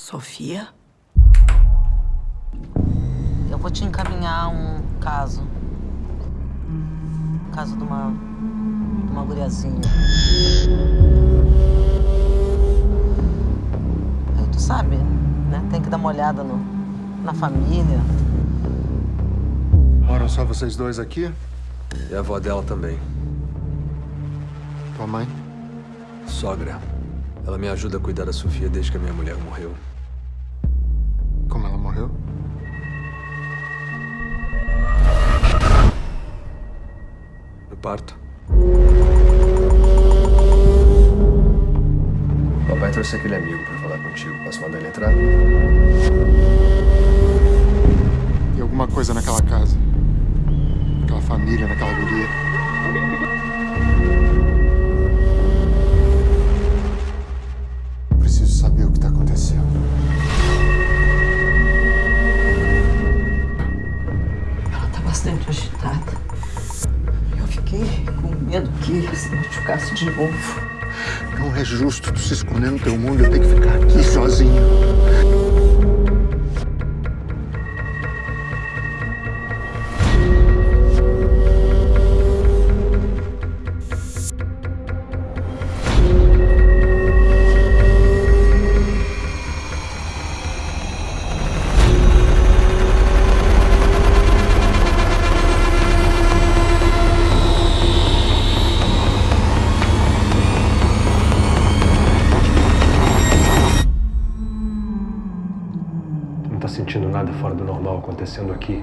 Sofia? Eu vou te encaminhar um caso. Caso de uma. Uma guriazinha. Aí tu sabe, né? Tem que dar uma olhada no, na família. Moram só vocês dois aqui? E a avó dela também. Tua mãe? Sogra. Ela me ajuda a cuidar da Sofia desde que a minha mulher morreu. Como ela morreu? No parto. Trouxe aquele amigo pra falar contigo. Posso mandar ele entrar? Tem alguma coisa naquela casa? Naquela família, naquela guria? Eu preciso saber o que tá acontecendo. Ela tá bastante agitada. Eu fiquei com medo que se machucasse de novo. Não é justo tu se esconder no teu mundo eu ter que ficar aqui sozinho. Sentindo nada fora do normal acontecendo aqui?